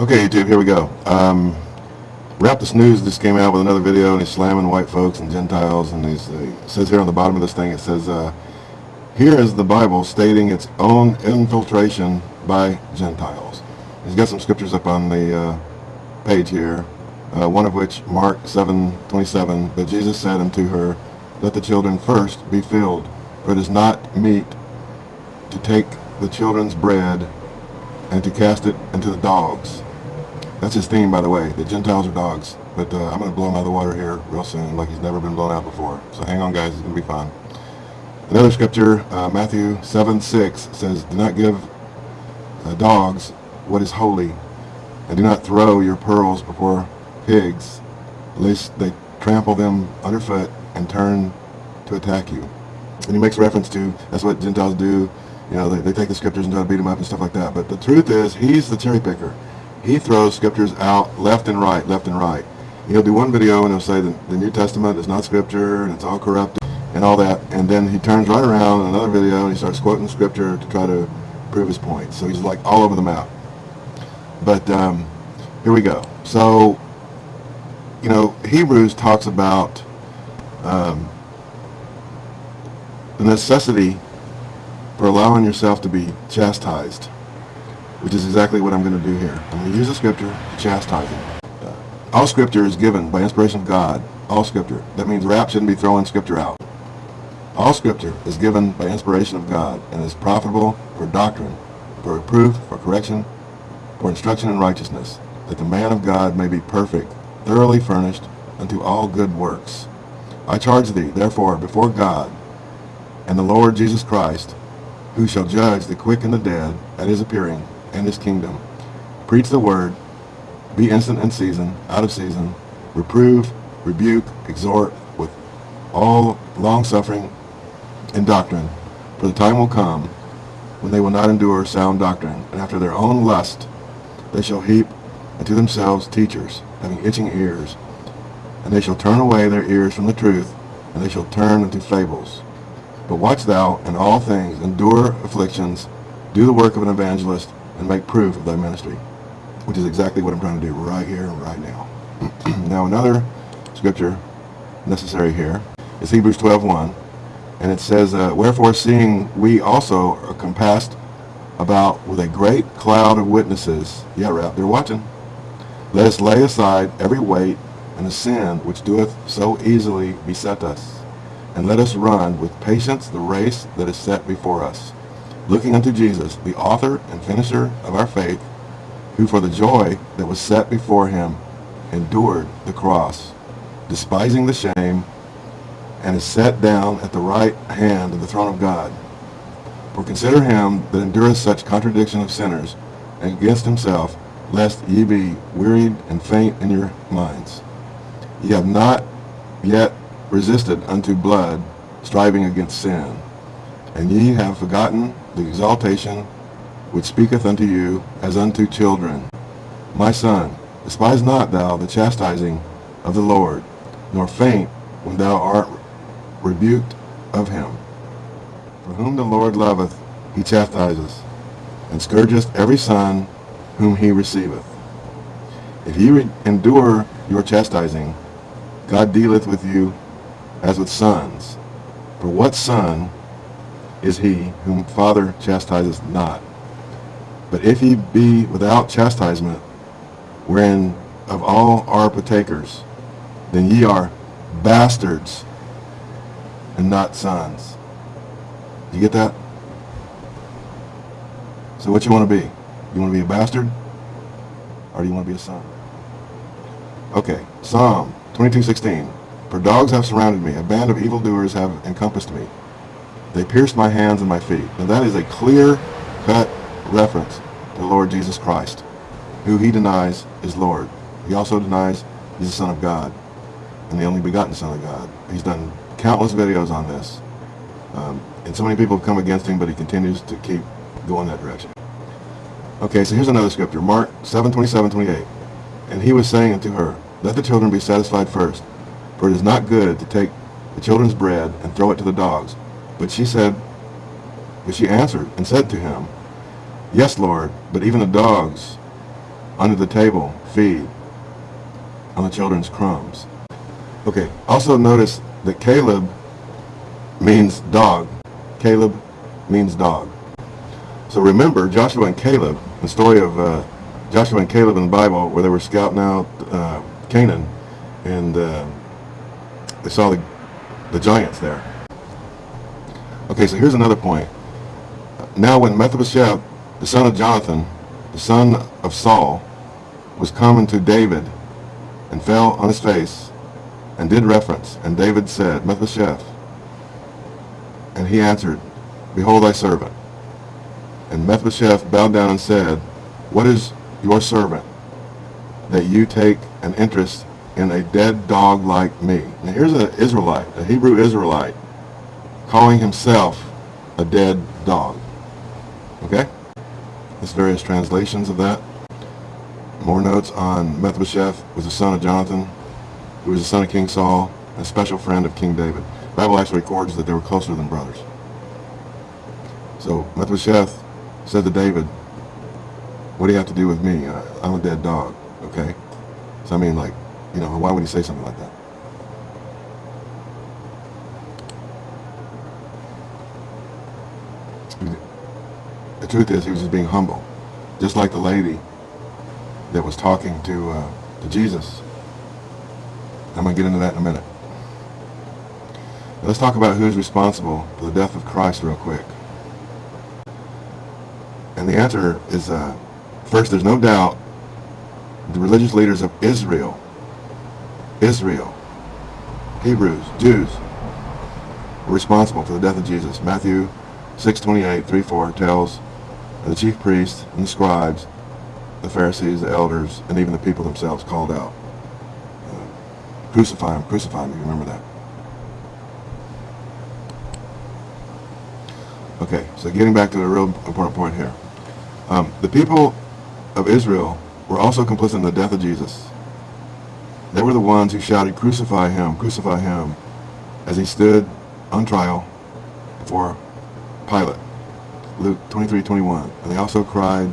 Okay, YouTube, here we go. Um, the snooze. just came out with another video and he's slamming white folks and Gentiles and he's, uh, says here on the bottom of this thing, it says, uh, here is the Bible stating its own infiltration by Gentiles. He's got some scriptures up on the uh, page here, uh, one of which, Mark 7:27, but Jesus said unto her, let the children first be filled, for it is not meet to take the children's bread and to cast it into the dogs. That's his theme, by the way. The Gentiles are dogs. But uh, I'm going to blow him out of the water here real soon, like he's never been blown out before. So hang on, guys. It's going to be fun. Another scripture, uh, Matthew 7, 6, says, Do not give uh, dogs what is holy, and do not throw your pearls before pigs, lest they trample them underfoot and turn to attack you. And he makes reference to, that's what Gentiles do. You know, they, they take the scriptures and try to beat them up and stuff like that. But the truth is, he's the cherry picker he throws scriptures out left and right, left and right. He'll do one video and he'll say that the New Testament is not scripture and it's all corrupted and all that. And then he turns right around in another video and he starts quoting scripture to try to prove his point. So he's like all over the map. But um, here we go. So, you know, Hebrews talks about um, the necessity for allowing yourself to be chastised which is exactly what I'm going to do here. I'm going to use the scripture to chastise him. Uh, all scripture is given by inspiration of God. All scripture. That means rap shouldn't be throwing scripture out. All scripture is given by inspiration of God and is profitable for doctrine, for reproof, for correction, for instruction in righteousness, that the man of God may be perfect, thoroughly furnished unto all good works. I charge thee, therefore, before God and the Lord Jesus Christ, who shall judge the quick and the dead at his appearing and his kingdom. Preach the word, be instant in season, out of season, reprove, rebuke, exhort with all long-suffering and doctrine. For the time will come when they will not endure sound doctrine, and after their own lust they shall heap unto themselves teachers, having itching ears. And they shall turn away their ears from the truth, and they shall turn into fables. But watch thou in all things, endure afflictions, do the work of an evangelist, and make proof of thy ministry, which is exactly what I'm trying to do right here and right now. now another scripture necessary here is Hebrews 12.1, and it says, uh, Wherefore seeing we also are compassed about with a great cloud of witnesses, yeah, right, they're watching, let us lay aside every weight and the sin which doeth so easily beset us, and let us run with patience the race that is set before us looking unto Jesus, the author and finisher of our faith, who for the joy that was set before him endured the cross, despising the shame, and is set down at the right hand of the throne of God. For consider him that endureth such contradiction of sinners and against himself, lest ye be wearied and faint in your minds. Ye have not yet resisted unto blood, striving against sin. And ye have forgotten the exaltation which speaketh unto you as unto children. My son, despise not thou the chastising of the Lord, nor faint when thou art rebuked of him. For whom the Lord loveth, he chastiseth, and scourgeth every son whom he receiveth. If ye endure your chastising, God dealeth with you as with sons. For what son is he whom Father chastises not. But if ye be without chastisement, wherein of all are partakers, then ye are bastards and not sons. You get that? So what you want to be? You want to be a bastard? Or do you want to be a son? Okay, Psalm 22:16. For dogs have surrounded me, a band of evildoers have encompassed me. They pierced my hands and my feet. Now that is a clear-cut reference to the Lord Jesus Christ, who he denies is Lord. He also denies he's the Son of God and the only begotten Son of God. He's done countless videos on this. Um, and so many people have come against him, but he continues to keep going that direction. Okay, so here's another scripture, Mark 7, 27, 28. And he was saying unto her, Let the children be satisfied first, for it is not good to take the children's bread and throw it to the dogs. But she said, but she answered and said to him, Yes, Lord, but even the dogs under the table feed on the children's crumbs. Okay, also notice that Caleb means dog. Caleb means dog. So remember Joshua and Caleb, the story of uh, Joshua and Caleb in the Bible where they were scouting out uh, Canaan and uh, they saw the, the giants there. Okay, so here's another point. Now when Mephibosheth, the son of Jonathan, the son of Saul, was coming to David and fell on his face and did reference, and David said, Mephibosheth, and he answered, Behold thy servant. And Mephibosheth bowed down and said, What is your servant that you take an interest in a dead dog like me? Now here's an Israelite, a Hebrew Israelite, calling himself a dead dog. Okay? There's various translations of that. More notes on Mephibosheth was the son of Jonathan, who was the son of King Saul, and a special friend of King David. The Bible actually records that they were closer than brothers. So Mephibosheth said to David, what do you have to do with me? I'm a dead dog, okay? So I mean, like, you know, why would he say something like that? The truth is, he was just being humble, just like the lady that was talking to uh, to Jesus. I'm going to get into that in a minute. Let's talk about who's responsible for the death of Christ real quick. And the answer is, uh, first, there's no doubt the religious leaders of Israel, Israel, Hebrews, Jews, were responsible for the death of Jesus. Matthew 6:28, 3-4 tells the chief priests and the scribes, the Pharisees, the elders, and even the people themselves called out. Uh, crucify him, crucify him, you remember that. Okay, so getting back to the real important point here. Um, the people of Israel were also complicit in the death of Jesus. They were the ones who shouted, crucify him, crucify him, as he stood on trial before Pilate. Luke 23, 21. And they also cried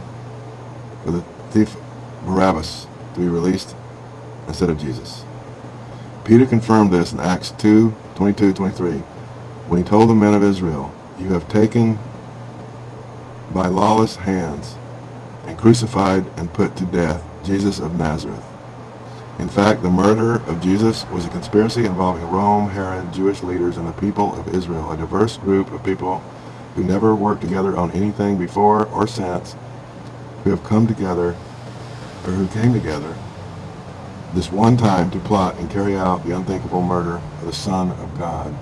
for the thief Barabbas to be released instead of Jesus. Peter confirmed this in Acts 2, 22, 23, when he told the men of Israel, You have taken by lawless hands and crucified and put to death Jesus of Nazareth. In fact, the murder of Jesus was a conspiracy involving Rome, Herod, Jewish leaders, and the people of Israel, a diverse group of people who never worked together on anything before or since, who have come together, or who came together, this one time to plot and carry out the unthinkable murder of the Son of God.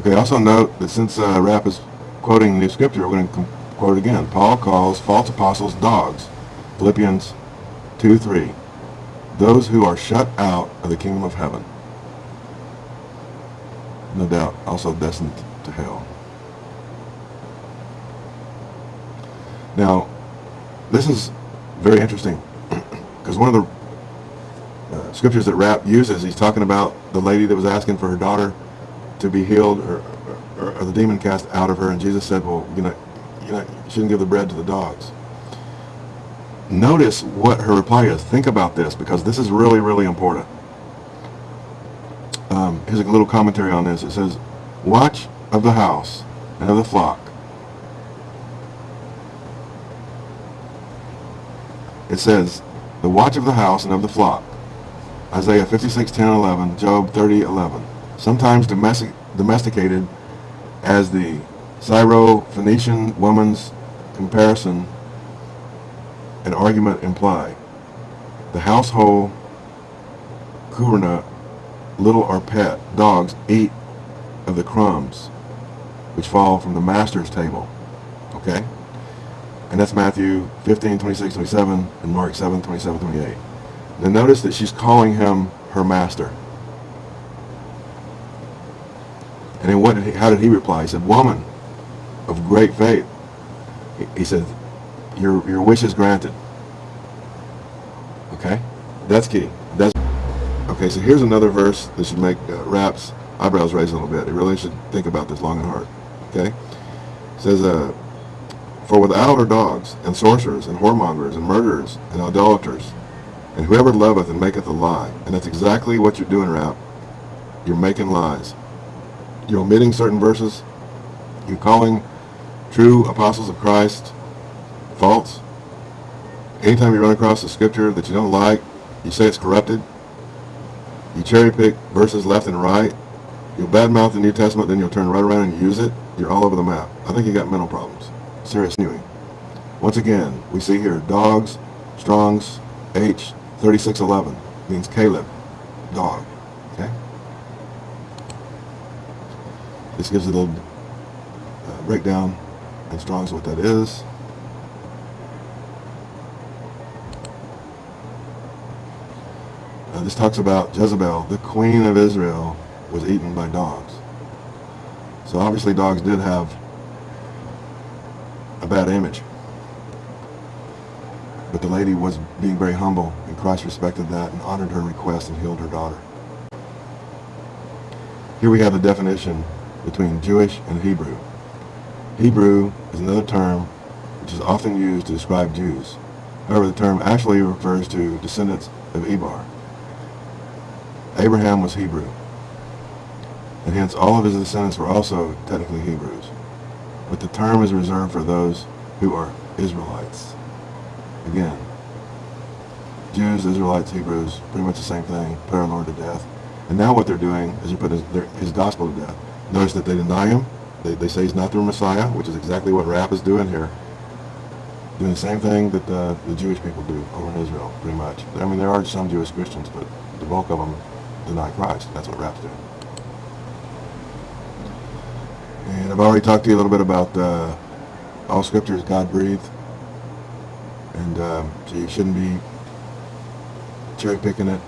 Okay, also note that since uh, Rapp is quoting the scripture, we're going to quote again. Paul calls false apostles dogs. Philippians 2, 3. Those who are shut out of the kingdom of heaven. No doubt, also destined to hell. Now, this is very interesting because one of the uh, scriptures that Rapp uses, he's talking about the lady that was asking for her daughter to be healed or, or, or the demon cast out of her, and Jesus said, well, you know, you know, shouldn't give the bread to the dogs. Notice what her reply is. Think about this because this is really, really important. Um, here's a little commentary on this. It says, Watch of the house and of the flock it says, the watch of the house and of the flock. Isaiah 56, 10, 11, Job 30, 11. Sometimes domestic, domesticated as the Syro-Phoenician woman's comparison and argument imply. The household kurna, little or pet, dogs eat of the crumbs which fall from the master's table. Okay? And that's Matthew 15, 26, 27, and Mark 7, 27, 28. Now notice that she's calling him her master. And then what did he, how did he reply? He said, woman of great faith. He, he said, your, your wish is granted. Okay? That's key. That's Okay, so here's another verse that should make uh, Rapp's eyebrows raise a little bit. He really should think about this long and hard. Okay? It says, uh, For without are dogs, and sorcerers, and whoremongers, and murderers, and idolaters, and whoever loveth and maketh a lie. And that's exactly what you're doing, Rap. You're making lies. You're omitting certain verses. You're calling true apostles of Christ false. Anytime you run across a scripture that you don't like, you say it's corrupted. You cherry pick verses left and right. You'll badmouth the New Testament, then you'll turn right around and use it. You're all over the map. I think you got mental problems. Serious anyway. Once again, we see here dogs, Strong's, H, 3611 means Caleb, dog. Okay? This gives a little uh, breakdown in Strong's what that is. Uh, this talks about Jezebel, the queen of Israel, was eaten by dogs. So obviously dogs did have bad image. But the lady was being very humble, and Christ respected that and honored her request and healed her daughter. Here we have the definition between Jewish and Hebrew. Hebrew is another term which is often used to describe Jews. However, the term actually refers to descendants of Eber. Abraham was Hebrew, and hence all of his descendants were also technically Hebrews. But the term is reserved for those who are Israelites. Again, Jews, Israelites, Hebrews, pretty much the same thing, put our Lord to death. And now what they're doing is they're putting his, his gospel to death. Notice that they deny him. They, they say he's not the Messiah, which is exactly what Rap is doing here. Doing the same thing that the, the Jewish people do over in Israel, pretty much. I mean, there are some Jewish Christians, but the bulk of them deny Christ. That's what Rap's doing. And I've already talked to you a little bit about uh, all Scripture is God-breathed. And um, so you shouldn't be cherry picking it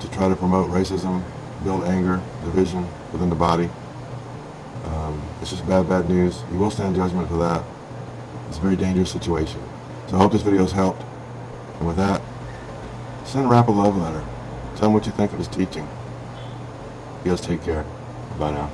to try to promote racism, build anger, division within the body. Um, it's just bad, bad news. You will stand judgment for that. It's a very dangerous situation. So I hope this video has helped. And with that, send Rap a love letter. Tell him what you think of his teaching. You guys take care. Bye now.